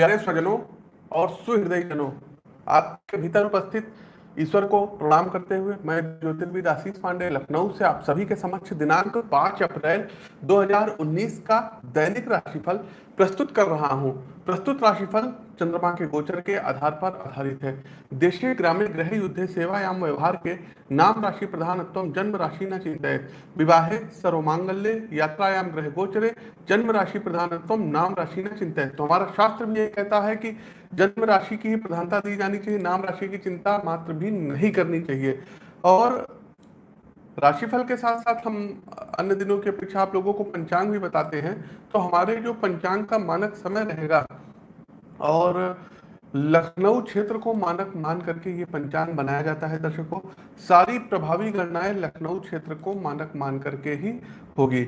प्यारे स्वजनों और सुहृदय जनों, आपके भीतर उपस्थित ईश्वर को प्रणाम करते हुए मैं ज्योतिर्विद आशीष पांडे, लखनऊ से आप सभी के समक्ष दिनांक 5 अप्रैल 2019 का दैनिक राशिफल प्रस्तुत कर रहा हूँ। प्रस्तुत राशिफल चंद्रमा के गोचर के आधार पर आधारित है। देशीय ग्रामीण ग्रह युद्ध, सेवायाम व्यवहार के नाम राशि प्रधानत्व जन्म राशि न चिंतित। विवाहे, सर्वमांगल्य, यात्रायाम ग्रह गोचरे, जन्म राशि प्रधानत्व नाम राशि न चिंतित। तो हमारा शास्त्र भी ये कहता है कि जन्म राशि की ही प्रधानता दी जानी चाहिए, नाम राशि की चिंता मात्र भी नहीं करनी चाहिए। और राशिफल के साथ साथ हम अन्य दिनों की अपेक्षा आप लोगों को पंचांग भी बताते हैं तो हमारे जो पंचांग का मानक समय रहेगा और लखनऊ क्षेत्र को मानक मान करके ये पंचांग बनाया जाता है दर्शकों सारी प्रभावी गणनाएँ लखनऊ क्षेत्र को मानक मान करके ही होगी।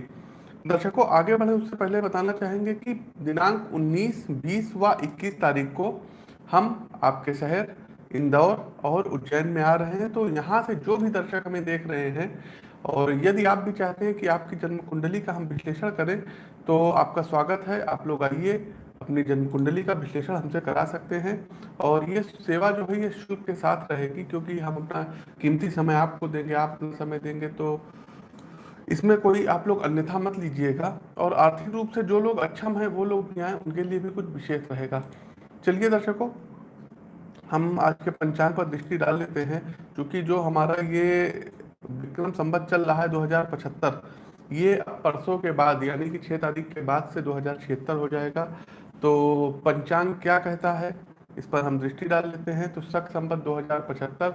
दर्शकों आगे बढ़े उससे पहले बताना चाहेंगे कि दिनांक 19, 20 व 21 तारीख को हम आपके शहर इंदौर और उज्जैन में आ रहे हैं तो यहाँ से जो भी दर्शक हमें देख रहे हैं, और यदि आप भी चाहते हैं कि आपकी जन्म कुंडली का हम विश्लेषण करें तो आपका स्वागत है। आप लोग आइए, अपनी जन्म कुंडली का विश्लेषण हमसे करा सकते हैं, और ये सेवा जो है, ये शुल्क के साथ रहेगी, क्योंकि हम अपना कीमती समय आपको देंगे, आप अपना समय देंगे तो इसमें कोई आप लोग अन्यथा मत लीजिएगा, और आर्थिक रूप से जो लोग अक्षम है, वो लोग भी आए, उनके लिए भी कुछ विशेष रहेगा। चलिए दर्शकों हम आज के पंचांग पर दृष्टि डाल लेते हैं क्योंकि जो हमारा ये विक्रम संबत चल रहा है दो हज़ार पचहत्तर, ये परसों के बाद, यानी कि छह तारीख के बाद से दो हज़ार छिहत्तर हो जाएगा। तो पंचांग क्या कहता है, इस पर हम दृष्टि डाल लेते हैं। तो शक संबत 2075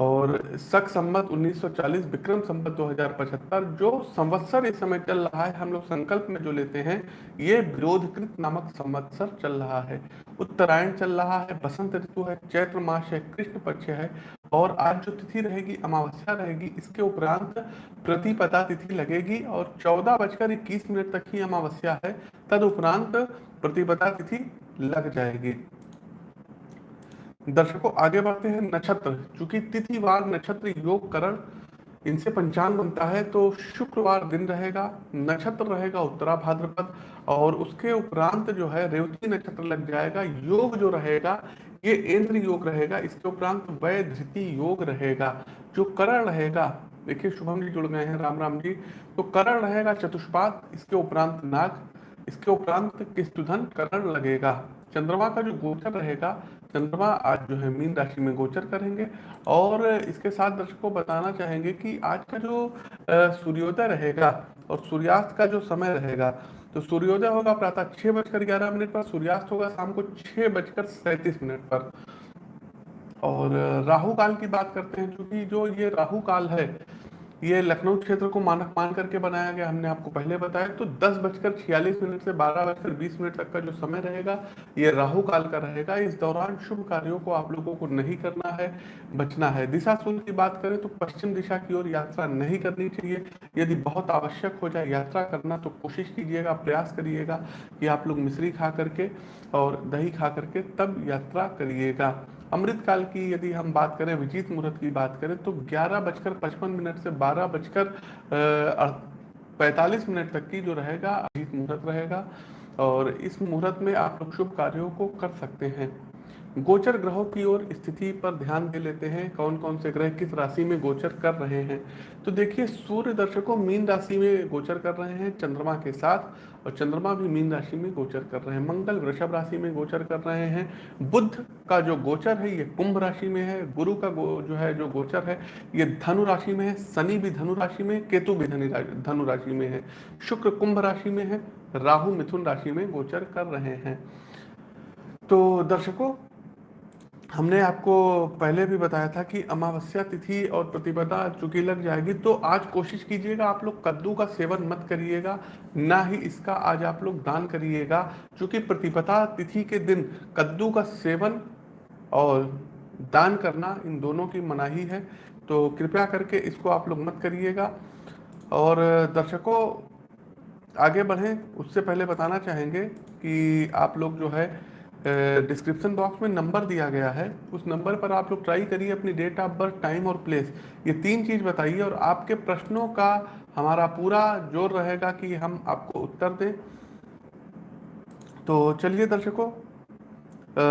और सख संबत 1940 विक्रम संबत 2075 जो संवत्सर इस समय चल रहा है, हम लोग संकल्प में जो लेते हैं, ये विरोधकृत नामक संवत्सर चल रहा है। उत्तरायण चल रहा है, बसंत ऋतु है, चैत्र मास है, कृष्ण पक्ष है, और आज जो तिथि रहेगी, अमावस्या रहेगी, इसके उपरांत प्रतिपदा तिथि लगेगी, और चौदह बजकर इक्कीस मिनट तक ही अमावस्या है तद उपरांत प्रतिपदा तिथि लग जाएगी। दर्शकों, आगे बढ़ते हैं नक्षत्र। चूँकि तिथिवार नक्षत्र, योग, करण, इनसे पंचांग बनता है तो शुक्रवार दिन रहेगा, नक्षत्र रहेगा उत्तरा भाद्रपद, और उसके उपरांत जो है रेवती नक्षत्र लग जाएगा, योग जो रहेगा, ये इंद्र योग रहेगा, इसके उपरांत वय धृति योग रहेगा, जो करण रहेगा, देखिए, शुभम जी जुड़ गए हैं, राम राम जी तो करण रहेगा चतुष्पाद, इसके उपरांत नाग, इसके उपरांत किस्तुधन, करण लगेगा। चंद्रमा का जो गोचर रहेगा चंद्रमा आज जो है मीन राशि में गोचर करेंगे और इसके साथ दर्शकों बताना चाहेंगे कि आज का जो सूर्योदय रहेगा और सूर्यास्त का जो समय रहेगा तो सूर्योदय होगा प्रातः छह बजकर ग्यारह मिनट पर, सूर्यास्त होगा शाम को छह बजकर सैंतीस मिनट पर। और राहु काल की बात करते हैं क्योंकि जो ये राहु काल है ये लखनऊ क्षेत्र को मानक मान करके बनाया गया, हमने आपको पहले बताया। तो दस बजकर छियालीस मिनट से बारह बजकर बीस मिनट तक का जो समय रहेगा, ये राहु काल का रहेगा। इस दौरान शुभ कार्यों को आप लोगों को नहीं करना है, बचना है। दिशा सूर्य की बात करें तो पश्चिम दिशा की ओर यात्रा नहीं करनी चाहिए। यदि बहुत आवश्यक हो जाए यात्रा करना तो कोशिश कीजिएगा, प्रयास करिएगा कि आप लोग मिश्री खा करके और दही खा करके तब यात्रा करिएगा। अमृत काल की यदि हम बात करें, विजीत मुहूर्त की बात करें तो ग्यारह बजकर पचपन मिनट से बारह बजकर पैंतालीस मिनट तक की जो रहेगा अभिजीत मुहूर्त रहेगा। और इस मुहूर्त में आप लोग शुभ कार्यों को कर सकते हैं। गोचर ग्रहों की ओर स्थिति पर ध्यान दे लेते हैं। कौन कौन से ग्रह किस राशि में गोचर कर रहे हैं? तो देखिए, सूर्य दर्शकों मीन राशि में गोचर कर रहे हैं, चंद्रमा के साथ। और चंद्रमा भी मीन राशि में गोचर कर रहे हैं, मंगल वृषभ राशि में गोचर कर रहे हैं बुद्ध का जो गोचर है, ये कुंभ राशि में है, गुरु का जो है, जो गोचर है, ये धनु राशि में है, शनि भी धनु राशि में, केतु भी धनु राशि में है, शुक्र कुंभ राशि में है, राहु मिथुन राशि में गोचर कर रहे हैं। तो दर्शकों हमने आपको पहले भी बताया था कि अमावस्या तिथि और प्रतिपदा चूँकि लग जाएगी तो आज कोशिश कीजिएगा आप लोग कद्दू का सेवन मत करिएगा, ना ही इसका आज आप लोग दान करिएगा। क्योंकि प्रतिपदा तिथि के दिन कद्दू का सेवन और दान करना इन दोनों की मनाही है तो कृपया करके इसको आप लोग मत करिएगा। और दर्शकों, आगे बढ़ें, उससे पहले बताना चाहेंगे कि आप लोग जो है डिस्क्रिप्शन बॉक्स में नंबर दिया गया है। उस नंबर पर आप लोग ट्राई करिए अपनी डेट ऑफ़ बर्थ टाइम और प्लेस ये तीन चीज़ बताइए और आपके प्रश्नों का हमारा पूरा ज़ोर रहेगा कि हम आपको उत्तर दें। तो चलिए दर्शकों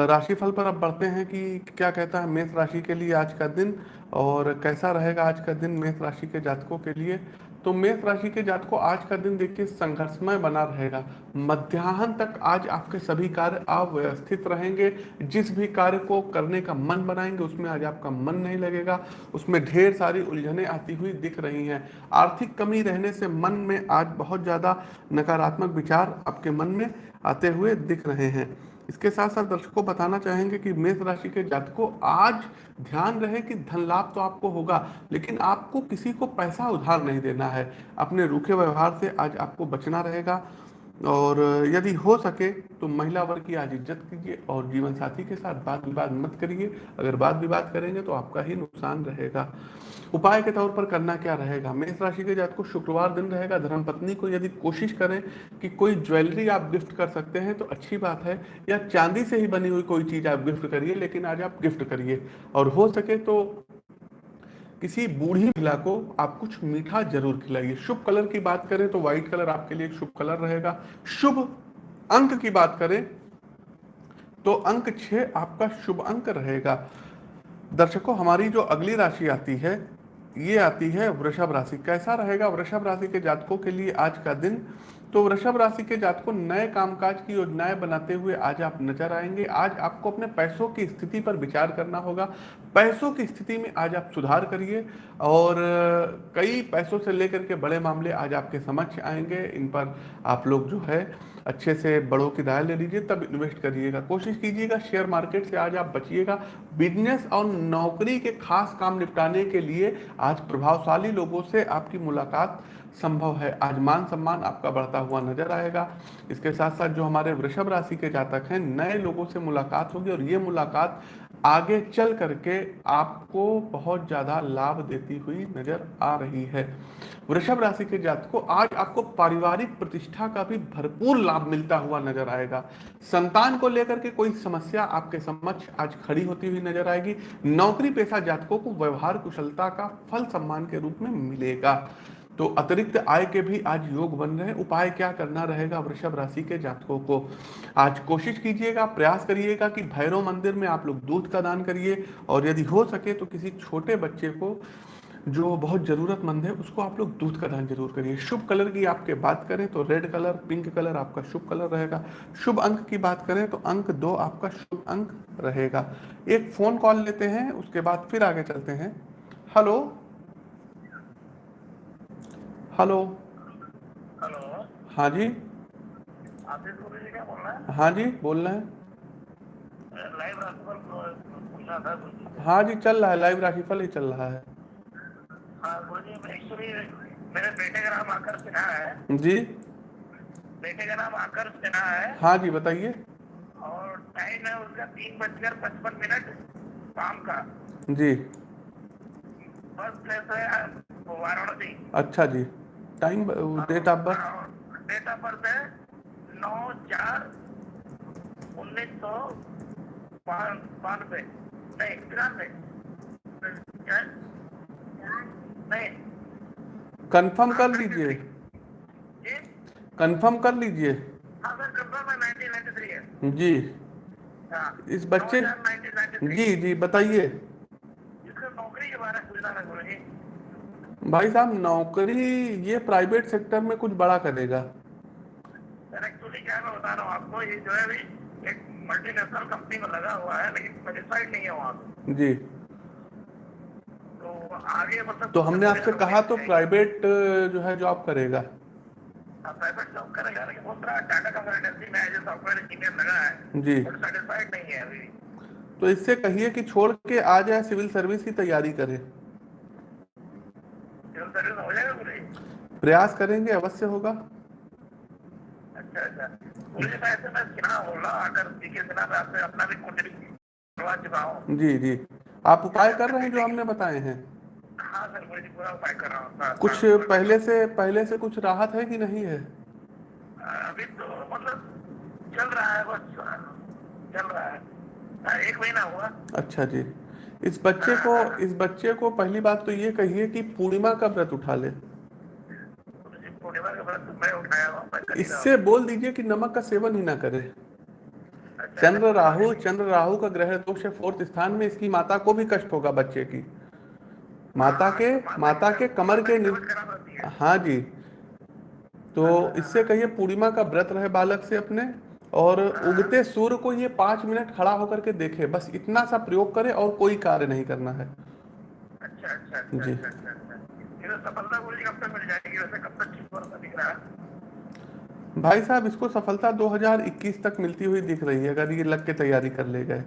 राशिफल पर अब बढ़ते हैं कि क्या कहता है मेष राशि के लिए आज का दिन और कैसा रहेगा आज का दिन मेष राशि के जातकों के लिए। तो मेष राशि के जातकों आज का दिन देखिए संघर्षमय बना रहेगा। मध्याह्न तक आज आपके सभी कार्य अव्यवस्थित रहेंगे। जिस भी कार्य को करने का मन बनाएँगे, उसमें आज आपका मन नहीं लगेगा। उसमें ढेर सारी उलझने आती हुई दिख रही हैं। आर्थिक कमी रहने से मन में आज बहुत ज़्यादा नकारात्मक विचार आपके मन में आते हुए दिख रहे हैं। इसके साथ साथ दर्शकों बताना चाहेंगे कि मेष राशि के जातकों, आज ध्यान रहे कि धन लाभ तो आपको होगा, लेकिन आपको किसी को पैसा उधार नहीं देना है। अपने रूखे व्यवहार से आज आपको बचना रहेगा। और यदि हो सके तो महिला वर्ग की आज इज़्ज़त कीजिए और जीवन साथी के साथ बात विवाद मत करिए। अगर बात विवाद करेंगे तो आपका ही नुकसान रहेगा। उपाय के तौर पर करना क्या रहेगा? मेष राशि के जात को शुक्रवार दिन रहेगा। धर्म पत्नी को यदि कोशिश करें कि कोई ज्वेलरी आप गिफ्ट कर सकते हैं तो अच्छी बात है, या चांदी से ही बनी हुई कोई चीज़ आप गिफ्ट करिए, लेकिन आज आप गिफ्ट करिए। और हो सके तो किसी बूढ़ी महिला को आप कुछ मीठा ज़रूर खिलाइए। शुभ कलर की बात करें तो व्हाइट कलर आपके लिए शुभ कलर रहेगा। शुभ अंक की बात करें तो अंक छह आपका शुभ अंक रहेगा। दर्शकों, हमारी जो अगली राशि आती है, ये आती है वृषभ राशि। कैसा रहेगा? वृषभ राशि के जातकों के लिए आज का दिन तो वृषभ राशि के जातकों नए कामकाज की योजनाएँ बनाते हुए आज आप नज़र आएँगे। आज आपको अपने पैसों की स्थिति पर विचार करना होगा। पैसों की स्थिति में आज आप सुधार करिए और कई पैसों से लेकर के बड़े मामले आज आपके समक्ष आएँगे। इन पर आप लोग जो है अच्छे से बड़ों की राय ले लीजिए, तब इन्वेस्ट करिएगा। कोशिश कीजिएगा, शेयर मार्केट से आज आप बचिएगा। बिज़नेस और नौकरी के खास काम निपटाने के लिए आज प्रभावशाली लोगों से आपकी मुलाकात संभव है। आज मान सम्मान आपका बढ़ता हुआ नज़र आएगा। इसके साथ साथ जो हमारे वृषभ राशि के जातक हैं, नए लोगों से मुलाकात होगी और ये मुलाकात आगे चल करके आपको बहुत ज़्यादा लाभ देती हुई नज़र आ रही है। वृषभ राशि के जातकों, आज आपको पारिवारिक प्रतिष्ठा का भी भरपूर लाभ मिलता हुआ नज़र आएगा। संतान को लेकर के कोई समस्या आपके समक्ष आज खड़ी होती हुई नज़र आएगी। नौकरी पेशा जातकों को व्यवहार कुशलता का फल सम्मान के रूप में मिलेगा। तो अतिरिक्त आय के भी आज योग बन रहे हैं। उपाय क्या करना रहेगा वृषभ राशि के जातकों को? आज कोशिश कीजिएगा, प्रयास करिएगा कि भैरव मंदिर में आप लोग दूध का दान करिए और यदि हो सके तो किसी छोटे बच्चे को जो बहुत ज़रूरतमंद है, उसको आप लोग दूध का दान ज़रूर करिए। शुभ कलर की आपके बात करें तो रेड कलर, पिंक कलर आपका शुभ कलर रहेगा। शुभ अंक की बात करें तो अंक दो आपका शुभ अंक रहेगा। एक फ़ोन कॉल लेते हैं, उसके बाद फिर आगे चलते हैं। हेलो? हेलो। हेलो। हाँ जी। हैं? जी बोल रहे हैं। लाइव राशिफल पूछना था गुरु जी। हाँ जी चल रहा है लाइव राशिफल ही चल रहा है। हाँ मेरे बेटे का नाम आकर सिन्हा है। जी। बेटे का नाम आकर सिन्हा है। हाँ जी बताइए। और टाइम है उसका तीन बजकर पचपन मिनट शाम का। जी। है वाराणसी। अच्छा जी। Time date of birth date of birth है नौ चार उन्नीस सौ बानवे। नहीं तिरानवे। नहीं। कंफर्म कर लीजिए। कंफर्म कर लीजिए। हाँ सर कंफर्म है है। जी। हाँ इस बच्चे जी जी बताइए इसका नौकरी के बारे में पूछना था गुरु जी भाई साहब नौकरी ये प्राइवेट सेक्टर में कुछ बड़ा करेगा। एक्चुअली क्या मैं बता रहा हूँ आपको ये जो है एक मल्टीनेशनल कंपनी में लगा हुआ है लेकिन सेटिस्फाइड नहीं है वहाँ जी। तो आगे मतलब तो हमने आपसे कहा तो प्राइवेट जो है जॉब करेगा। प्राइवेट जॉब करेगा लेकिन टाटा कंसल्टेंसी में एज सॉफ्टवेयर इंजीनियर लगा है जी। सेटिस्फाइड नहीं है अभी। तो इससे कहिए कि छोड़ के आ जाए सिविल सर्विस की तैयारी करे। सिविल हो जाएगा गुरु प्रयास करेंगे अवश्य होगा। अच्छा अच्छा। जी ऐसे मैं सिन्हा बोल आकर सीके सिन्हा आपसे अपना भी कुंडली करवा चुका हूँ। जी जी। आप उपाय कर रहे हैं जो हमने बताए हैं? हाँ सर गुरु पूरा उपाय कर रहा कुछ पहले से पहले से कुछ राहत है कि नहीं है। अभी तो मतलब चल रहा है बस चल रहा हाँ, एक महीना हुआ। अच्छा जी। इस बच्चे को, इस बच्चे को पहली बात तो ये कहिए कि पूर्णिमा का व्रत उठा ले। इससे बोल दीजिए कि नमक का सेवन ही ना करे। चंद्र राहु चंद्र राहु का ग्रह दोष है फोर्थ स्थान में, इसकी माता को भी कष्ट होगा बच्चे की। माता के माता के कमर के हाँ जी। तो इससे कहिए पूर्णिमा का व्रत रहे बालक से अपने। और उगते सूर्य को ये पाँच मिनट खड़ा होकर के देखे। बस इतना सा प्रयोग करे और कोई कार्य नहीं करना है। अच्छा अच्छा अच्छा जी। अच्छा अच्छा अच्छा। तो भाई साहब इसको सफलता 2021 तक मिलती हुई दिख रही है अगर ये लग के तैयारी कर ले गए।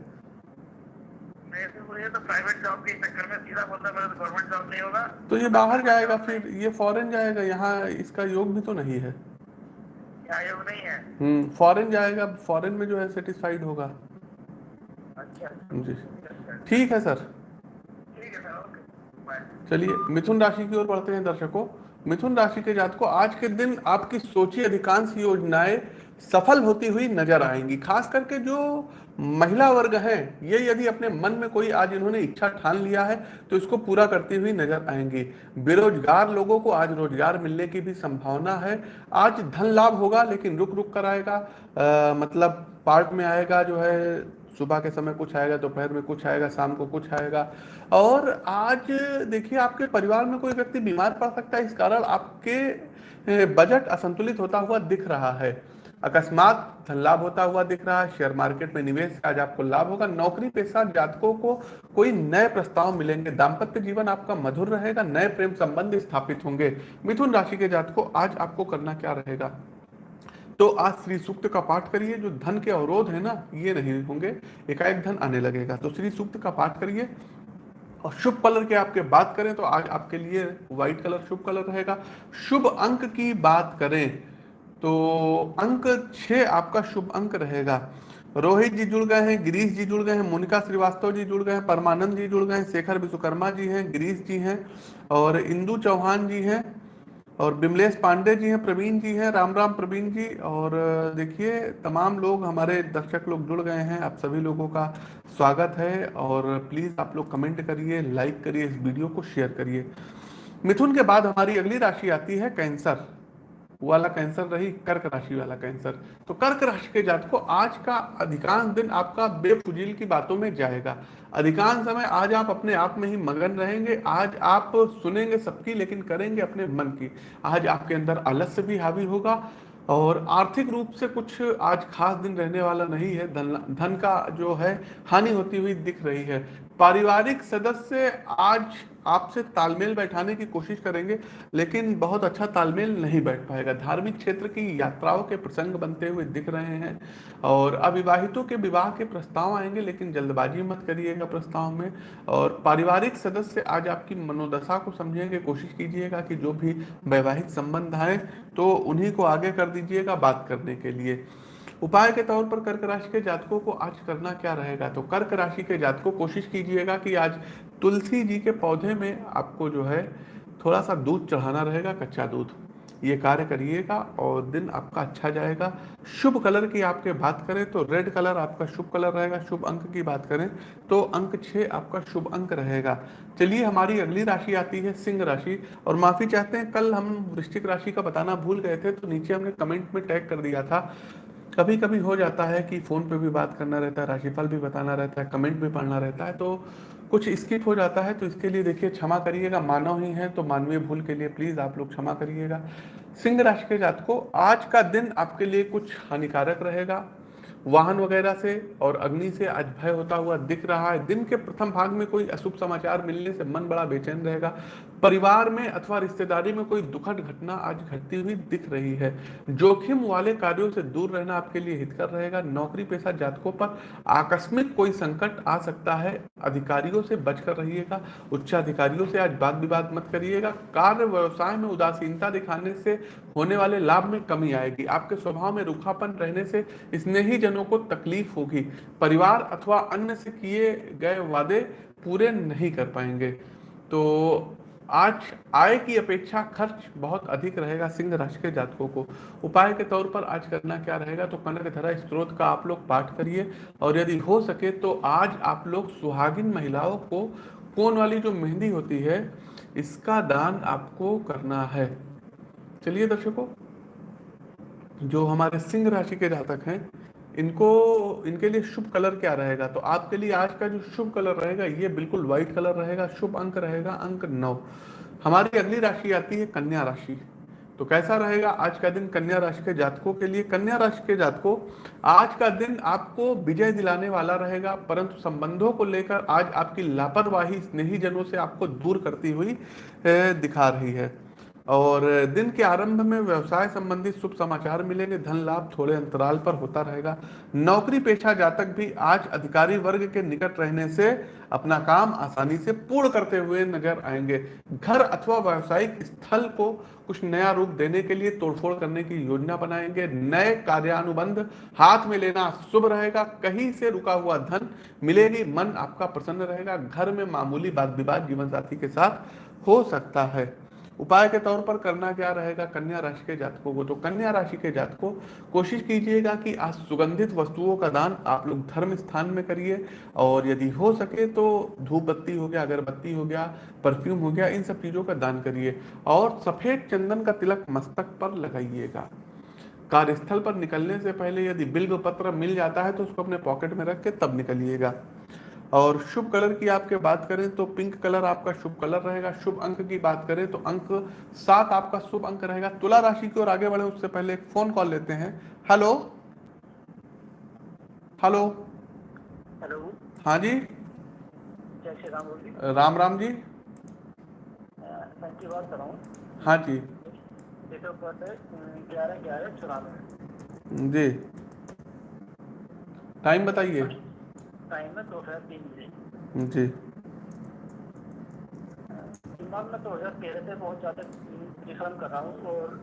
तो तो होगा। तो ये बाहर जाएगा फिर ये फॉरेन जाएगा यहाँ इसका योग भी तो नहीं है। यहाँ योग नहीं है। हम्म फॉरेन जाएगा फॉरेन में जो है सेटिस्फाइड होगा। अच्छा। जी। ठीक है सर। है चलिए मिथुन राशि की ओर बढ़ते हैं दर्शकों। मिथुन राशि के जात को आज के दिन आपकी सोची अधिकांश योजनाएँ सफल होती हुई नज़र आएँगी खास करके जो महिला वर्ग हैं ये यदि अपने मन में कोई आज इन्होंने इच्छा ठान लिया है तो इसको पूरा करती हुई नज़र आएँगी। बेरोजगार लोगों को आज रोज़गार मिलने की भी संभावना है। आज धन लाभ होगा लेकिन रुक रुक कर आएगा। अ, मतलब पार्ट में आएगा जो है सुबह के समय कुछ आएगा दोपहर तो में कुछ आएगा शाम को कुछ आएगा। और आज देखिए आपके परिवार में कोई व्यक्ति बीमार पड़ सकता है इस कारण आपके बजट असंतुलित होता हुआ दिख रहा है। अकस्मात धन लाभ होता हुआ दिख रहा है शेयर मार्केट में निवेश आज आपको लाभ होगा, नौकरी पेशा जातकों को कोई नए प्रस्ताव मिलेंगे, दाम्पत्य जीवन आपका मधुर रहेगा, नए प्रेम संबंध स्थापित होंगे। मिथुन राशि के जातकों, आज आपको करना क्या रहेगा? तो आज श्री सूक्त का पाठ करिए, जो धन के अवरोध है ना, ये नहीं होंगे, एकाएक धन आने लगेगा। तो श्री सूक्त का पाठ करिए और शुभ कलर के आपके बात करें तो आज आपके लिए व्हाइट कलर शुभ कलर रहेगा। शुभ अंक की बात करें तो अंक छह आपका शुभ अंक रहेगा। रोहित जी जुड़ गए हैं, गिरीश जी जुड़ गए हैं, मोनिका श्रीवास्तव जी जुड़ गए हैं, परमानंद जी जुड़ गए हैं, शेखर विश्वकर्मा जी हैं, गिरीश जी हैं और इंदु चौहान जी हैं और बिमलेश पांडे जी हैं, प्रवीण जी हैं, राम राम प्रवीण जी और देखिए, तमाम लोग हमारे दर्शक लोग जुड़ गए हैं, आप सभी लोगों का स्वागत है और प्लीज़ आप लोग कमेंट करिए, लाइक करिए, इस वीडियो को शेयर करिए। मिथुन के बाद हमारी अगली राशि आती है कैंसर। वाला कैंसर रही कर्क राशि वाला कैंसर। तो कर्क राशि के जात को आज का अधिकांश दिन आपका बेफुजील की बातों में जाएगा। अधिकांश समय आज आप अपने आप में ही मगन रहेंगे, आज आप सुनेंगे सबकी, लेकिन करेंगे अपने मन की। आज आपके अंदर आलस्य भी हावी होगा और आर्थिक रूप से कुछ आज खास दिन रहने वाला नहीं है। धन धन का जो है, हानि होती हुई दिख रही है। पारिवारिक सदस्य आज आपसे तालमेल बैठाने की कोशिश करेंगे, लेकिन बहुत अच्छा तालमेल नहीं बैठ पाएगा। धार्मिक क्षेत्र की यात्राओं के प्रसंग बनते हुए दिख रहे हैं और अविवाहितों के विवाह के प्रस्ताव आएँगे, लेकिन जल्दबाजी मत करिएगा प्रस्ताव में। और पारिवारिक सदस्य आज आपकी मनोदशा को समझेंगे कोशिश कीजिएगा कि जो भी वैवाहिक संबंध आए तो उन्हीं को आगे कर दीजिएगा बात करने के लिए। उपाय के तौर पर कर्क राशि के जातकों को आज करना क्या रहेगा? तो कर्क राशि के जातकों, कोशिश कीजिएगा कि आज तुलसी जी के पौधे में आपको जो है थोड़ा सा दूध चढ़ाना रहेगा, कच्चा दूध। ये कार्य करिएगा और दिन आपका अच्छा जाएगा। शुभ कलर की आपके बात करें तो रेड कलर आपका शुभ कलर रहेगा, शुभ अंक की बात करें तो अंक छः आपका शुभ अंक रहेगा। चलिए, हमारी अगली राशि आती है सिंह राशि और माफ़ी चाहते हैं, कल हम वृश्चिक राशि का बताना भूल गए थे तो नीचे हमने कमेंट में टैग कर दिया था। कभी कभी हो जाता है कि फ़ोन पे भी बात करना रहता है, राशिफल भी बताना रहता है, कमेंट भी पढ़ना रहता है तो कुछ स्किप हो जाता है तो इसके लिए देखिए क्षमा करिएगा, मानव ही है तो मानवीय भूल के लिए प्लीज़ आप लोग क्षमा करिएगा। सिंह राशि के जात को, आज का दिन आपके लिए कुछ हानिकारक रहेगा। वाहन वगैरह से और अग्नि से आज भय होता हुआ दिख रहा है। दिन के प्रथम भाग में कोई अशुभ समाचार मिलने से मन बड़ा बेचैन रहेगा। परिवार में अथवा रिश्तेदारी में कोई दुखद घटना आज घटती हुई दिख रही है। जोखिम वाले कार्यों से दूर रहना आपके लिए हितकर रहेगा। नौकरी पेशा जातकों पर आकस्मिक कोई संकट आ सकता है। अधिकारियों से बचकर रहिएगा। उच्च अधिकारियों से आज वाद विवाद मत करिएगा। कार्य व्यवसाय में उदासीनता दिखाने से होने वाले लाभ में कमी आएगी। आपके स्वभाव में रूखापन रहने से स्नेही जनों को तकलीफ़ होगी। परिवार अथवा अन्य से किए गए वादे पूरे नहीं कर पाएँगे। तो आज आय की अपेक्षा खर्च बहुत अधिक रहेगा सिंह राशि के जातकों को। उपाय के तौर पर आज करना क्या रहेगा? तो कनक धरा स्त्रोत का आप लोग पाठ करिए और यदि हो सके तो आज आप लोग सुहागिन महिलाओं को कोन वाली जो मेहंदी होती है, इसका दान आपको करना है। चलिए दर्शकों, जो हमारे सिंह राशि के जातक हैं इनको, इनके लिए शुभ कलर क्या रहेगा? तो आपके लिए आज का जो शुभ कलर रहेगा, ये बिल्कुल व्हाइट कलर रहेगा, शुभ अंक रहेगा, अंक नौ। हमारी अगली राशि आती है कन्या राशि। तो कैसा रहेगा? आज का दिन कन्या राशि के जातकों के लिए। कन्या राशि के जातकों, आज का दिन आपको विजय दिलाने वाला रहेगा, परंतु संबंधों को लेकर आज आपकी लापरवाही स्नेही जनों से आपको दूर करती हुई दिखा रही है। और दिन के आरंभ में व्यवसाय संबंधित शुभ समाचार मिलेंगे। धन लाभ थोड़े अंतराल पर होता रहेगा। नौकरी पेशा जातक भी आज अधिकारी वर्ग के निकट रहने से अपना काम आसानी से पूर्ण करते हुए नज़र आएँगे। घर अथवा व्यवसायिक स्थल को कुछ नया रूप देने के लिए तोड़फोड़ करने की योजना बनाएँगे। नए कार्यानुबंध हाथ में लेना शुभ रहेगा। कहीं से रुका हुआ धन मिलेगी, मन आपका प्रसन्न रहेगा। घर में मामूली बात विवाद जीवन साथी के साथ हो सकता है। उपाय के तौर पर करना क्या रहेगा? कन्या राशि के जातकों को। तो कन्या राशि के जातकों, कोशिश कीजिएगा कि आज सुगंधित वस्तुओं का दान आप लोग धर्म स्थान में करिए और यदि हो सके तो धूप बत्ती हो गया, अगरबत्ती हो गया, परफ्यूम हो गया, इन सब चीज़ों का दान करिए और सफ़ेद चंदन का तिलक मस्तक पर लगाइएगा। कार्यस्थल पर निकलने से पहले यदि बिल्व पत्र मिल जाता है तो उसको अपने पॉकेट में रख के तब निकलिएगा। और शुभ कलर की आपके बात करें तो पिंक कलर आपका शुभ कलर रहेगा। शुभ अंक की बात करें तो अंक सात आपका शुभ अंक रहेगा। तुला राशि की ओर आगे बढ़े उससे पहले एक फ़ोन कॉल लेते हैं। हेलो हेलो हेलो हाँ जी? राम राम राम जी। बात कर रहा हूँ। हाँ जी। ग्यारह ग्यारह चौरानवे। जी। टाइम बताइए। टाइम है दोपहर तीन बजे। जी। दिमाग में दो हज़ार तेरह से बहुत ज़्यादा परिश्रम कर रहा हूँ और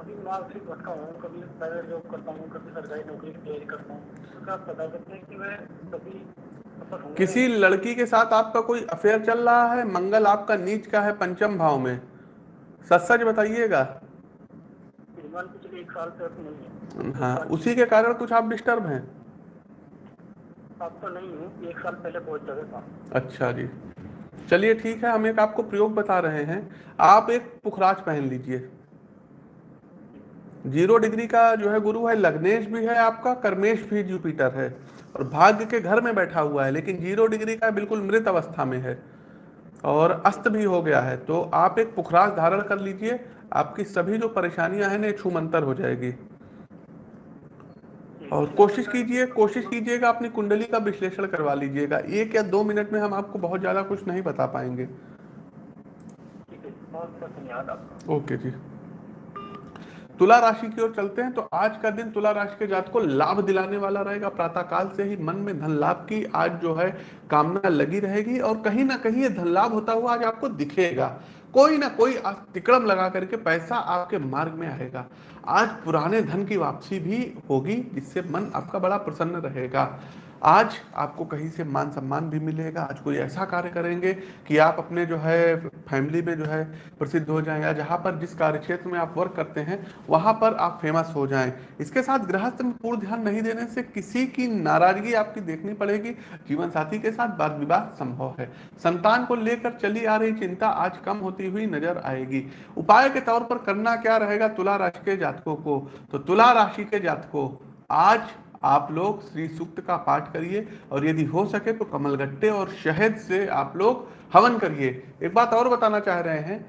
अभी दिमाग से भटका हूँ कभी प्राइवेट जॉब करता हूँ कभी सरकारी नौकरी की तैयारी करता हूँ। तो आप बता सकते हैं कि मैं कभी किसी लड़की के साथ आपका कोई अफेयर चल रहा है? मंगल आपका नीच का है पंचम भाव में। सच सच बताइएगा हाँ। उसी के कारण कुछ आप डिस्टर्ब हैं। अब तो नहीं हूँ, एक साल पहले बहुत जगह था। अच्छा जी। चलिए ठीक है, हम एक आपको प्रयोग बता रहे हैं। आप एक पुखराज पहन लीजिए। ज़ीरो डिग्री का जो है गुरु है, लग्नेश भी है आपका, कर्मेश भी जुपिटर है। और भाग्य के घर में बैठा हुआ है, लेकिन ज़ीरो डिग्री का बिल्कुल मृत अवस्था में है। और अस्त भी हो गया है तो आप एक पुखराज धारण कर लीजिए। आपकी सभी जो परेशानियाँ हैं ना छूमंतर हो जाएगी। और कोशिश कीजिए कोशिश कीजिएगा अपनी कुंडली का विश्लेषण करवा लीजिएगा। एक या दो मिनट में हम आपको बहुत ज़्यादा कुछ नहीं बता पाएँगे। है ओके जी। तुला राशि की ओर चलते हैं तो आज का दिन तुला राशि के जात को लाभ दिलाने वाला रहेगा। प्रातः काल से ही मन में धन लाभ की आज जो है कामना लगी रहेगी और कहीं ना कहीं ये धन लाभ होता हुआ आज आपको दिखेगा। कोई ना कोई तिकड़म लगा करके पैसा आपके मार्ग में आएगा। आज पुराने धन की वापसी भी होगी, जिससे मन आपका बड़ा प्रसन्न रहेगा। आज आपको कहीं से मान सम्मान भी मिलेगा, आज कोई ऐसा कार्य करेंगे कि आप अपने जो है, फैमिली में जो है प्रसिद्ध हो जाएँ या जहाँ पर जिस कार्य क्षेत्र में आप वर्क करते हैं, वहाँ पर आप फ़ेमस हो जाएँ। इसके साथ गृहस्थ में पूर्ण ध्यान नहीं देने से किसी की नाराज़गी आपकी देखनी पड़ेगी। जीवन साथी के साथ वाद विवाद संभव है। संतान को लेकर चली आ रही चिंता आज कम होती हुई नज़र आएगी। उपाय के तौर पर करना क्या रहेगा तुला राशि के जातकों को? तो तुला राशि के जातकों, आज आप लोग श्री सूक्त का पाठ करिए और यदि हो सके तो कमलगट्टे और शहद से आप लोग हवन करिए। एक बात और बताना चाह रहे हैं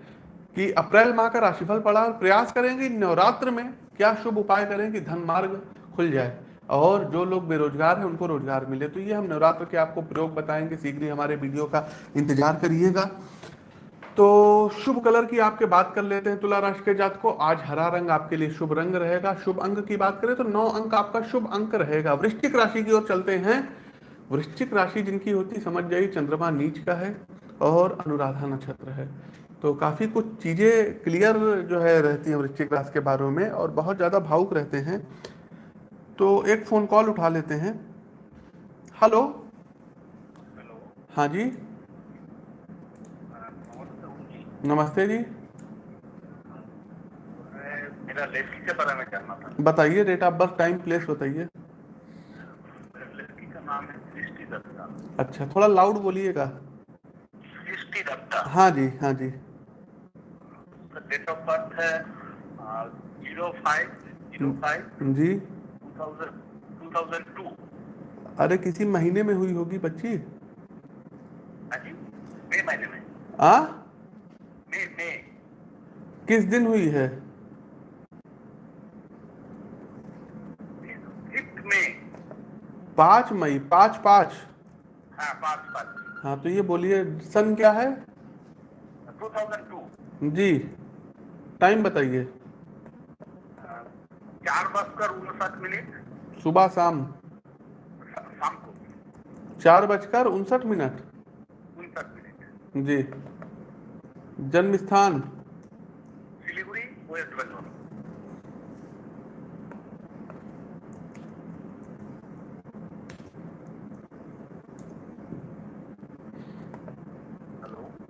कि अप्रैल माह का राशिफल पड़ा और प्रयास करेंगे नवरात्र में क्या शुभ उपाय करें कि धन मार्ग खुल जाए और जो लोग बेरोजगार हैं उनको रोज़गार मिले। तो ये हम नवरात्र के आपको प्रयोग बताएँगे। शीघ्र ही हमारे वीडियो का इंतज़ार करिएगा। तो शुभ कलर की आपके बात कर लेते हैं तुला राशि के जात को आज हरा रंग आपके लिए शुभ रंग रहेगा। शुभ अंक की बात करें तो नौ अंक आपका शुभ अंक रहेगा। वृश्चिक राशि की ओर चलते हैं। वृश्चिक राशि जिनकी होती समझ जाइए चंद्रमा नीच का है और अनुराधा नक्षत्र है। तो काफ़ी कुछ चीज़ें क्लियर जो है रहती हैं वृश्चिक राशि के बारे में और बहुत ज़्यादा भावुक रहते हैं। तो एक फ़ोन कॉल उठा लेते हैं। हेलो। हाँ जी। नमस्ते जी। मेरा लड़की के बारे में जानना था। बताइए date of birth time place बताइए। लड़की का नाम है सृष्टि दत्ता। अच्छा थोड़ा लाउड बोलिएगा। सृष्टि दत्ता। हाँ जी हाँ जी। डेट ऑफ़ बर्थ है ज़ीरो फाइव ज़ीरो फाइव जी। टू थाउज़ेंड 2002 अरे किसी महीने में हुई होगी बच्ची? हाँ महीने में। आ? किस दिन हुई है? पाँच मई पाँच पाँच। हाँ पाँच पाँच। हाँ तो ये बोलिए सन क्या है? 2002 जी। टाइम बताइए। चार बजकर उनसठ मिनट। सुबह शाम। शाम को। चार बजकर उनसठ मिनट। उनसठ मिनट। जी। जन्म स्थान सिलीगुड़ी वेस्ट बंगाल।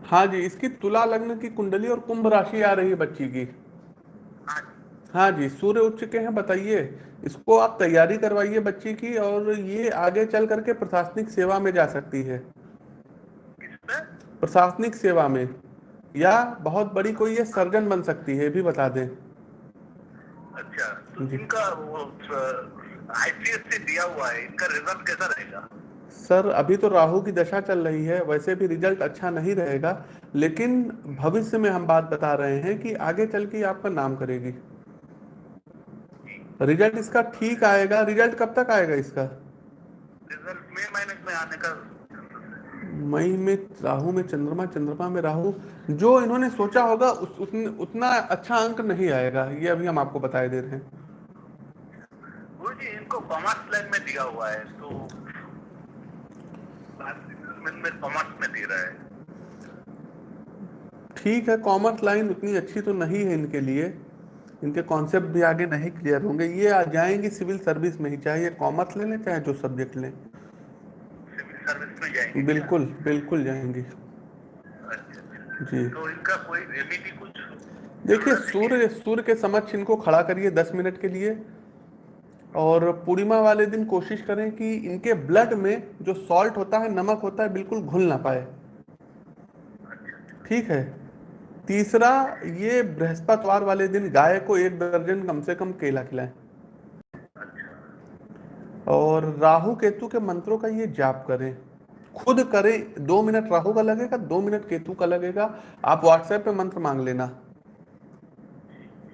हाँ जी इसकी तुला लग्न की कुंडली और कुंभ राशि आ रही है बच्ची की। हाँ जी। हाँ सूर्य उच्च के हैं बताइए। इसको आप तैयारी करवाइए बच्ची की और ये आगे चल करके प्रशासनिक सेवा में जा सकती है। प्रशासनिक सेवा में। या बहुत बड़ी कोई ये सर्जन बन सकती है भी बता दें। अच्छा तो इनका वो आईपीएस से दिया हुआ है इनका रिज़ल्ट कैसा रहेगा? सर अभी तो राहु की दशा चल रही है वैसे भी रिज़ल्ट अच्छा नहीं रहेगा लेकिन भविष्य में हम बात बता रहे हैं कि आगे चल के आपका नाम करेगी। रिज़ल्ट इसका ठीक आएगा रिज़ल्ट कब तक आएगा इसका? रिज़ल्ट मई महीने में आने का मई में राहु में चंद्रमा चंद्रमा में राहु जो इन्होंने सोचा होगा उस, उतन, उतना अच्छा अंक नहीं आएगा। ये अभी हम आपको बताए दे रहे हैं। जी इनको कॉमर्स लाइन में दिया हुआ है तो में कॉमर्स में दे रहा है। ठीक है कॉमर्स लाइन उतनी अच्छी तो नहीं है इनके लिए। इनके कॉन्सेप्ट भी आगे नहीं क्लियर होंगे। ये आ जाएँगे सिविल सर्विस में ही चाहे ये कॉमर्स ले लें चाहे जो सब्जेक्ट लें। सर्विस में जाएँगे बिल्कुल बिल्कुल जाएँगे। अच्छा। जी। तो इनका कोई रेमेडी कुछ देखिए सूर्य सूर्य के समक्ष इनको खड़ा करिए दस मिनट के लिए और पूर्णिमा वाले दिन कोशिश करें कि इनके ब्लड में जो सॉल्ट होता है नमक होता है बिल्कुल घुल ना पाए। ठीक है? तीसरा ये बृहस्पतिवार वाले दिन गाय को एक दर्जन कम से कम केला खिलाएँ। और राहु केतु के मंत्रों का ये जाप करें। खुद करें। दो मिनट राहु का लगेगा, दो मिनट केतु का लगेगा। आप व्हाट्सएप पे मंत्र मांग लेना।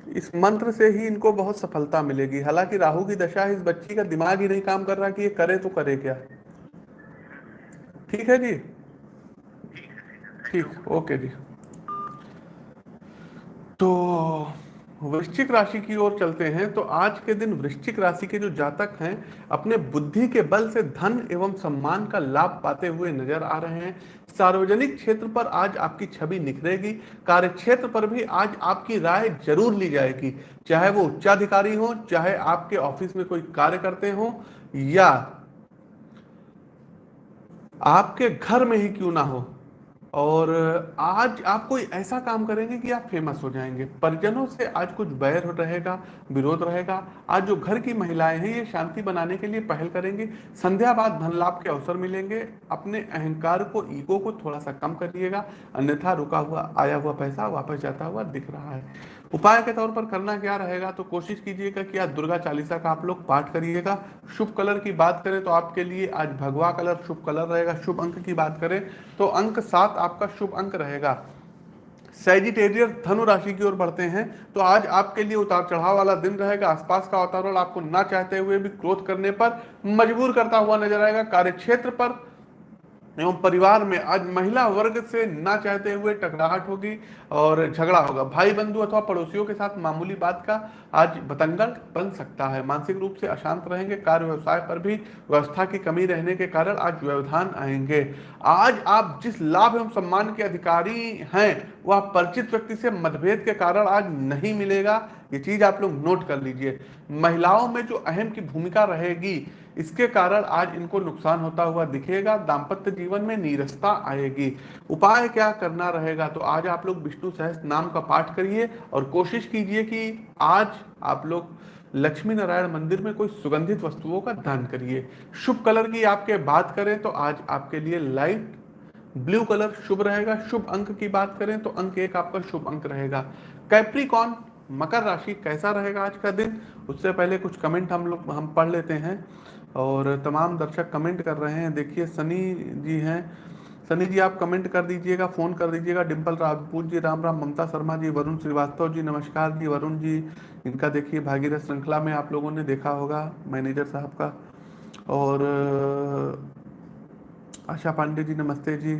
इस मंत्र से ही इनको बहुत सफलता मिलेगी। हालाँकि राहु की दशा इस बच्ची का दिमाग ही नहीं काम कर रहा कि ये करे तो करे क्या। ठीक है जी? ठीक, ओके जी। तो वृश्चिक राशि की ओर चलते हैं तो आज के दिन वृश्चिक राशि के जो जातक हैं, अपने बुद्धि के बल से धन एवं सम्मान का लाभ पाते हुए नज़र आ रहे हैं। सार्वजनिक क्षेत्र पर आज आपकी छवि निखरेगी कार्य क्षेत्र पर भी आज आपकी राय ज़रूर ली जाएगी। चाहे वो उच्चाधिकारी हो, चाहे आपके ऑफ़िस में कोई कार्य करते हो, या आपके घर में ही क्यों ना हो और आज आप कोई ऐसा काम करेंगे कि आप फ़ेमस हो जाएँगे। परिजनों से आज कुछ बैर रहेगा, विरोध रहेगा। आज जो घर की महिलाएँ हैं, ये शांति बनाने के लिए पहल करेंगे। संध्या बाद धन लाभ के अवसर मिलेंगे। अपने अहंकार को, ईगो को थोड़ा सा कम करिएगा। अन्यथा रुका हुआ, आया हुआ पैसा वापस जाता हुआ दिख रहा है। उपाय के तौर पर करना क्या रहेगा? तो कोशिश कीजिएगा कि आज दुर्गा चालीसा का आप लोग पाठ करिएगा। शुभ कलर की बात करें तो आपके लिए आज भगवा कलर शुभ कलर रहेगा। शुभ अंक की बात करें तो अंक सात आपका शुभ अंक रहेगा। सेजिटेरियर धनु राशि की ओर बढ़ते हैं। तो आज आपके लिए उतार चढ़ाव वाला दिन रहेगा। आसपास का वातावरण आपको ना चाहते हुए भी क्रोध करने पर मजबूर करता हुआ नज़र आएगा। कार्य क्षेत्र पर एवं परिवार में आज महिला वर्ग से ना चाहते हुए टकराहट होगी और झगड़ा होगा। भाई बंधु अथवा पड़ोसियों के साथ मामूली बात का आज बतंगड़ बन सकता है। मानसिक रूप से अशांत रहेंगे, कार्य व्यवसाय पर भी व्यवस्था की कमी रहने के कारण आज व्यवधान आएँगे। आज आप जिस लाभ एवं सम्मान के अधिकारी हैं वह परिचित व्यक्ति से मतभेद के कारण आज नहीं मिलेगा। ये चीज़ आप लोग नोट कर लीजिए। महिलाओं में जो अहम की भूमिका रहेगी, इसके कारण आज इनको नुकसान होता हुआ दिखेगा, दाम्पत्य जीवन में नीरसता आएगी। उपाय क्या करना रहेगा? तो आज आप लोग विष्णु सहस नाम का पाठ करिए और कोशिश कीजिए कि आज आप लोग लक्ष्मी नारायण मंदिर में कोई सुगंधित वस्तुओं का दान करिए। शुभ कलर की आपके बात करें तो आज आपके लिए लाइट ब्लू कलर शुभ रहेगा। शुभ अंक की बात करें तो अंक एक आपका शुभ अंक रहेगा। कैप्रिकॉन मकर राशि कैसा रहेगा आज का दिन? उससे पहले कुछ कमेंट हम लोग, हम पढ़ लेते हैं और तमाम दर्शक कमेंट कर रहे हैं। देखिए, सनी जी हैं। सनी जी, आप कमेंट कर दीजिएगा फ़ोन कर दीजिएगा। डिम्पल राजपूत जी, राम राम ममता शर्मा जी, वरुण श्रीवास्तव जी, नमस्कार जी, वरुण जी। इनका देखिए, भागीरथ श्रृंखला में आप लोगों ने देखा होगा, मैनेजर साहब का। और आशा पांडे जी नमस्ते जी।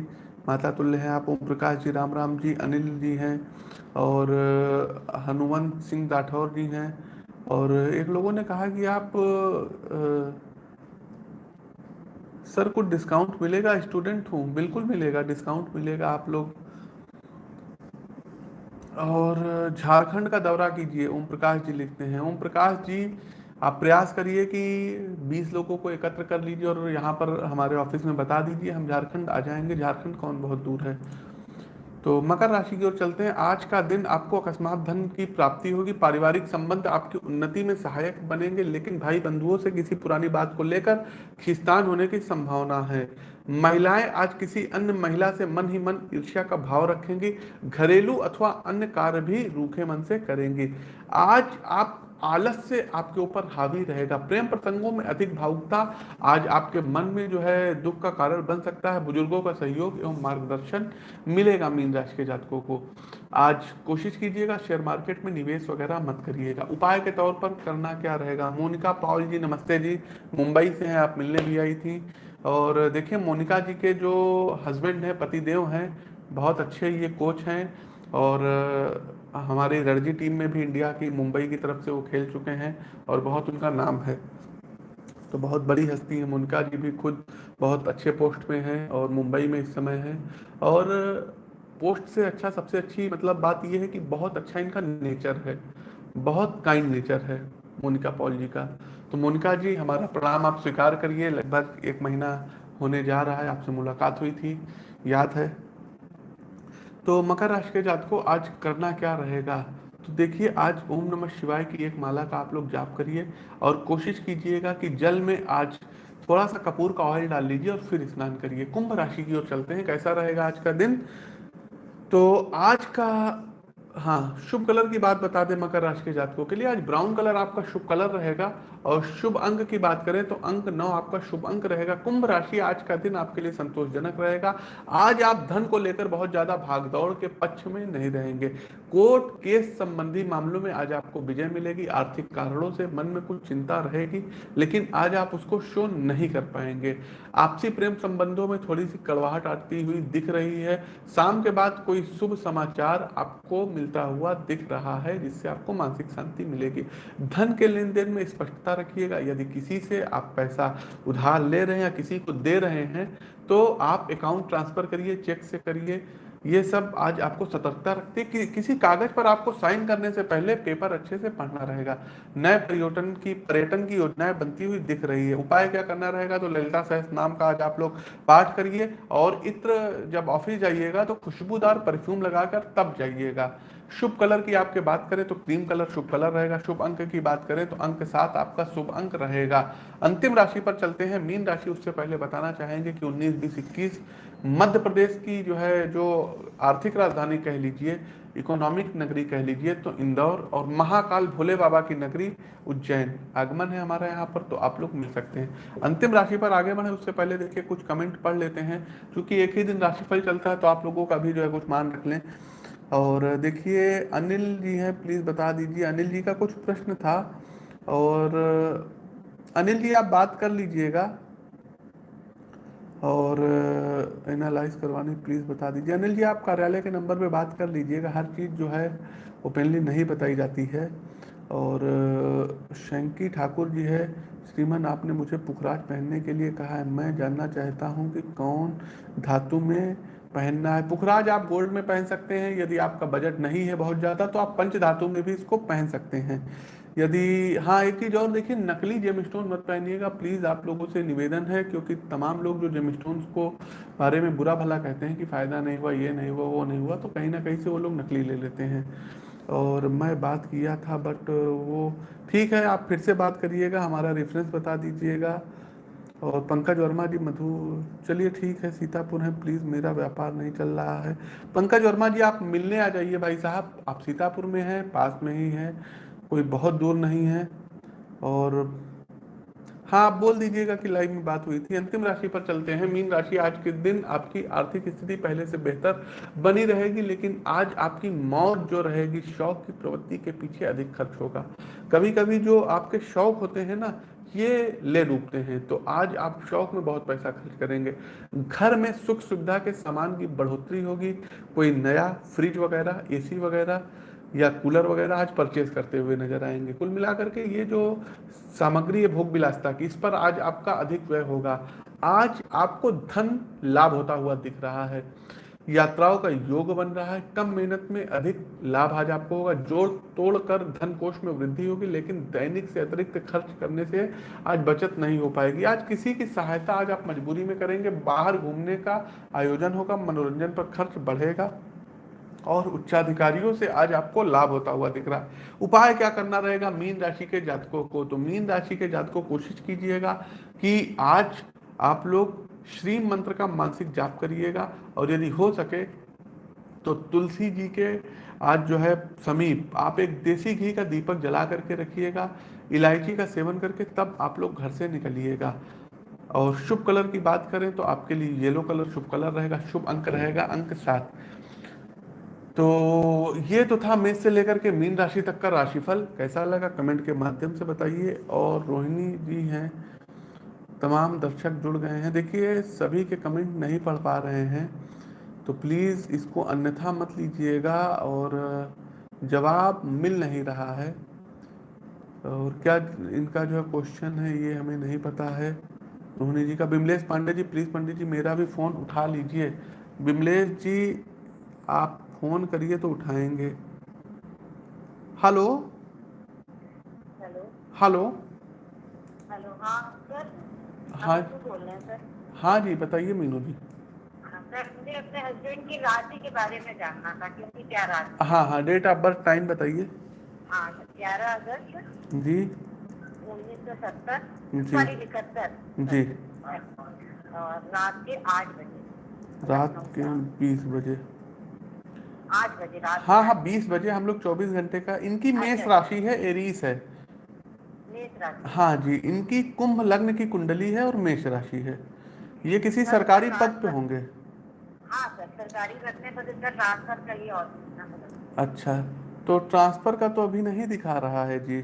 माता तुल्य हैं आप ओम प्रकाश जी राम राम जी अनिल जी हैं और हनुमंत सिंह राठौर जी हैं और एक लोगों ने कहा कि आप आ, सर कुछ डिस्काउंट मिलेगा स्टूडेंट हूँ बिल्कुल मिलेगा डिस्काउंट मिलेगा आप लोग। और झारखंड का दौरा कीजिए ओम प्रकाश जी लिखते हैं। ओम प्रकाश जी आप प्रयास करिए कि 20 लोगों को एकत्र कर लीजिए और यहाँ पर हमारे ऑफ़िस में बता दीजिए, हम झारखंड आ जाएँगे। झारखंड कौन बहुत दूर है? तो मकर राशि की ओर चलते हैं। आज का दिन आपको अकस्मात धन की प्राप्ति होगी। पारिवारिक संबंध आपकी उन्नति में सहायक बनेंगे, लेकिन भाई बंधुओं से किसी पुरानी बात को लेकर खिस्तान होने की संभावना है। महिलाएँ आज किसी अन्य महिला से मन ही मन ईर्ष्या का भाव रखेंगी, घरेलू अथवा अन्य कार्य भी रूखे मन से करेंगी। आज आप आलस से आपके ऊपर हावी रहेगा। प्रेम प्रसंगों में अधिक भावुकता आज आपके मन में जो है दुख का कारण बन सकता है। बुज़ुर्गों का सहयोग एवं मार्गदर्शन मिलेगा मीन राशि के जातकों को। आज कोशिश कीजिएगा शेयर मार्केट में निवेश वगैरह मत करिएगा। उपाय के तौर पर करना क्या रहेगा? मोनिका पॉल जी, नमस्ते जी। मुंबई से हैं, आप मिलने भी आई थी। और देखिए, मोनिका जी के जो हस्बैंड हैं, पतिदेव हैं, बहुत अच्छे ये कोच हैं और हमारी रणजी टीम में भी इंडिया की मुंबई की तरफ़ से वो खेल चुके हैं और बहुत उनका नाम है। तो बहुत बड़ी हस्ती है, मुनका जी भी खुद बहुत अच्छे पोस्ट में हैं और मुंबई में इस समय है और पोस्ट से अच्छा सबसे अच्छी मतलब बात यह है कि बहुत अच्छा इनका नेचर है, बहुत काइंड नेचर है, मोनिका पॉल जी का। तो मोनिका जी, हमारा प्रणाम आप स्वीकार करिए। लगभग एक महीना होने जा रहा है, आपसे मुलाकात हुई थी, याद है। तो मकर राशि के जात को आज करना क्या रहेगा? तो देखिए, आज ओम नमः शिवाय की एक माला का आप लोग जाप करिए और कोशिश कीजिएगा कि जल में आज थोड़ा सा कपूर का ऑयल डाल लीजिए और फिर स्नान करिए। कुंभ राशि की ओर चलते हैं, कैसा रहेगा आज का दिन? तो आज का हाँ शुभ कलर की बात बता दें मकर राशि के जातकों के लिए। आज ब्राउन कलर आपका शुभ कलर रहेगा और शुभ अंक की बात करें तो अंक नौ आपका शुभ अंक रहेगा। कुंभ राशि आज का दिन आपके लिए संतोषजनक रहेगा। आज आप धन को लेकर बहुत ज़्यादा भागदौड़ के पक्ष में नहीं रहेंगे। कोर्ट केस संबंधी मामलों में आज आपको विजय मिलेगी। आर्थिक कारणों से मन में कुछ चिंता रहेगी, लेकिन आज आप उसको शो नहीं कर पाएँगे। आपसी प्रेम संबंधों में थोड़ी सी कड़वाहट आती हुई दिख रही है। शाम के बाद कोई शुभ समाचार आपको मिलता हुआ दिख रहा है, जिससे आपको मानसिक शांति मिलेगी। धन के लेन देन में स्पष्टता रखिएगा। यदि किसी से आप पैसा उधार ले रहे हैं या किसी को दे रहे हैं तो आप अकाउंट ट्रांसफ़र करिए चेक से करिए। ये सब आज आपको सतर्कता रखती कि किसी कागज़ पर आपको साइन करने से पहले पेपर अच्छे से पढ़ना रहेगा। नए पर्यटन की पर्यटन की योजनाएँ बनती हुई दिख रही है। उपाय क्या करना रहेगा? तो ललिता सहस नाम का आज आप लोग पाठ करिए और इत्र जब ऑफ़िस जाइएगा तो खुशबूदार परफ्यूम लगाकर तब जाइएगा। शुभ कलर की आपके बात करें तो क्रीम कलर शुभ कलर रहेगा। शुभ अंक की बात करें तो अंक सात आपका शुभ अंक रहेगा। अंतिम राशि पर चलते हैं। मीन राशि उससे पहले बताना चाहेंगे कि 19 बीस, इक्कीस मध्य प्रदेश की जो है, जो आर्थिक राजधानी कह लीजिए, इकोनॉमिक नगरी कह लीजिए तो इंदौर और महाकाल भोले बाबा की नगरी उज्जैन आगमन है हमारा यहाँ पर तो आप लोग मिल सकते हैं। अंतिम राशि पर आगे बढ़े। उससे पहले देखिए कुछ कमेंट पढ़ लेते हैं। क्योंकि एक ही दिन राशिफल चलता है तो आप लोगों का भी जो है कुछ मान रख लें। और देखिए, अनिल जी हैं प्लीज़ बता दीजिए। अनिल जी का कुछ प्रश्न था और, अनिल जी, आप बात कर लीजिएगा और एनालाइज करवानी प्लीज़ बता दीजिए। अनिल जी, आप कार्यालय के नंबर पे बात कर लीजिएगा। हर चीज़ जो है ओपनली नहीं बताई जाती है। और, शंकी ठाकुर जी है। श्रीमन, आपने मुझे पुखराज पहनने के लिए कहा है। मैं जानना चाहता हूँ कि कौन धातु में पहनना है। पुखराज आप गोल्ड में पहन सकते हैं। यदि आपका बजट नहीं है बहुत ज़्यादा तो आप पंच धातु में भी इसको पहन सकते हैं। यदि हाँ एक चीज़ और देखिए, नकली जेम स्टोन मत पहनिएगा। प्लीज़ आप लोगों से निवेदन है, क्योंकि तमाम लोग जो जेम स्टोन को बारे में बुरा भला कहते हैं कि फ़ायदा नहीं हुआ, ये नहीं हुआ, वो नहीं हुआ तो कहीं ना कहीं से वो लोग नकली ले लेते हैं। और मैं बात किया था बट वो ठीक है, आप फिर से बात करिएगा, हमारा रेफरेंस बता दीजिएगा। और पंकज वर्मा जी, मधु, चलिए ठीक है, सीतापुर है प्लीज़ मेरा व्यापार नहीं चल रहा है। पंकज वर्मा जी, आप मिलने आ जाइए भाई साहब। आप सीतापुर में हैं, पास में ही हैं, कोई बहुत दूर नहीं है। और हाँ आप बोल दीजिएगा कि लाइव में बात हुई थी। अंतिम राशि पर चलते हैं। मीन राशि आज के दिन आपकी आर्थिक स्थिति पहले से बेहतर बनी रहेगी, लेकिन आज आपकी मौत जो रहेगी, शौक की प्रवृत्ति के पीछे अधिक खर्च होगा। कभी कभी जो आपके शौक होते हैं ना, ये ले डूबते हैं। तो आज आप शौक में बहुत पैसा खर्च करेंगे। घर में सुख सुविधा के सामान की बढ़ोतरी होगी। कोई नया फ्रिज वगैरह एसी वगैरह या कूलर वगैरह आज परचेज करते हुए नज़र आएँगे। कुल मिलाकर के ये जो सामग्री है भोग विलासता की, इस पर आज आपका अधिक व्यय होगा। आज आपको धन लाभ होता हुआ दिख रहा है। यात्राओं का योग बन रहा है। कम मेहनत में अधिक लाभ आज आपको होगा। जोड़ तोड़ कर धन कोष में वृद्धि होगी, लेकिन दैनिक से अतिरिक्त खर्च करने से आज बचत नहीं हो पाएगी। आज किसी की सहायता आज आप मजबूरी में करेंगे। बाहर घूमने का आयोजन होगा, मनोरंजन पर खर्च बढ़ेगा। और उच्चाधिकारियों से आज आपको लाभ होता हुआ दिख रहा है। उपाय क्या करना रहेगा? मीन राशि के जातकों को तो मीन राशि के जातकों कोशिश कीजिएगा कि आज आप लोग श्री मंत्र का मानसिक जाप करिएगा और यदि हो सके तो तुलसी जी के आज जो है समीप आप एक देसी घी का दीपक जला करके रखिएगा, इलायची का सेवन करके तब आप लोग घर से निकलिएगा। और शुभ कलर की बात करें तो आपके लिए येलो कलर शुभ कलर रहेगा, शुभ अंक रहेगा, अंक सात। तो ये तो था मेष से लेकर के मीन राशि तक का राशिफल। कैसा लगा? कमेंट के माध्यम से बताइए। और रोहिणी जी हैं। तमाम दर्शक जुड़ गए हैं। देखिए, सभी के कमेंट नहीं पढ़ पा रहे हैं। तो प्लीज़ इसको अन्यथा मत लीजिएगा। और जवाब मिल नहीं रहा है। और क्या इनका जो है क्वेश्चन है, ये हमें नहीं पता है। रोहिणी जी का बिमलेश पांडे जी, प्लीज़ पंडित जी, मेरा भी फ़ोन उठा लीजिए। बिमलेश जी, आप फ़ोन करिए तो उठाएँगे। हेलो? हेलो? हेलो? हेलो हाँ सर हाँ। बोल रहे हैं सर। हाँ जी बताइए मीनू जी। हाँ सर मुझे अपने हस्बैंड की राशि के बारे में जानना था कि उनकी क्या राशि हाँ हाँ डेट ऑफ़ बर्थ टाइम बताइए। हाँ ग्यारह अगस्त जी। उन्नीस सौ सत्तर। सॉरी इकहत्तर। जी। और रात के आठ बजे। रात के बीस बजे। आठ बजे रात हाँ हाँ बीस बजे हम लोग चौबीस घंटे का इनकी मेष अच्छा। राशि है एरीस है। हाँ जी इनकी कुंभ लग्न की कुंडली है और मेष राशि है। ये किसी सरकारी पद पे होंगे। हाँ सर सरकारी और अच्छा तो ट्रांसफ़र का तो अभी नहीं दिखा रहा है जी।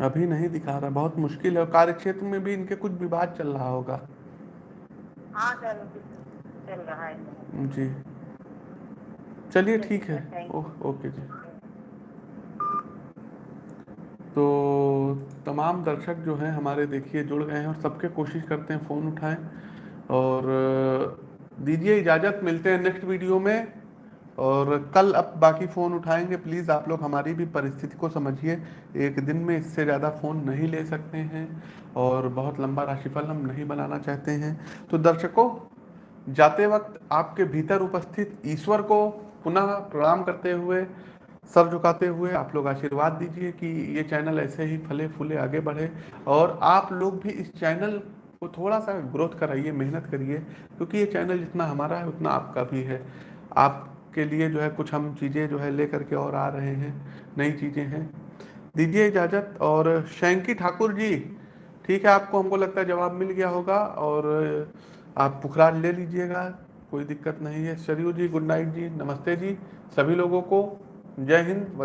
अभी नहीं दिखा रहा। बहुत मुश्किल है। कार्य क्षेत्र में भी इनके कुछ विवाद चल रहा होगा। हाँ सर चल रहा है। जी। चलिए ठीक है। ओके जी। तो तमाम दर्शक जो हैं हमारे देखिए जुड़ गए हैं और सबके कोशिश करते हैं फ़ोन उठाएँ। और दीजिए इजाज़त मिलते हैं नेक्स्ट वीडियो में। और कल अब बाकी फ़ोन उठाएँगे। प्लीज़ आप लोग हमारी भी परिस्थिति को समझिए। एक दिन में इससे ज़्यादा फ़ोन नहीं ले सकते हैं और बहुत लंबा राशिफल हम नहीं बनाना चाहते हैं। तो दर्शकों जाते वक्त आपके भीतर उपस्थित ईश्वर को पुनः प्रणाम करते हुए, सर झुकाते हुए आप लोग आशीर्वाद दीजिए कि ये चैनल ऐसे ही फले फूले आगे बढ़े। और आप लोग भी इस चैनल को थोड़ा सा ग्रोथ कराइए, मेहनत करिए, क्योंकि ये चैनल जितना हमारा है, उतना आपका भी है। आपके लिए जो है कुछ हम चीज़ें जो है लेकर के और आ रहे हैं, नई चीज़ें हैं। दीजिए इजाज़त और शैंकी ठाकुर जी, ठीक है, आपको हमको लगता है जवाब मिल गया होगा और आप पुखराज ले लीजिएगा। कोई दिक्कत नहीं है। सरयू जी, गुड नाइट जी, नमस्ते जी, सभी लोगों को जय हिंद।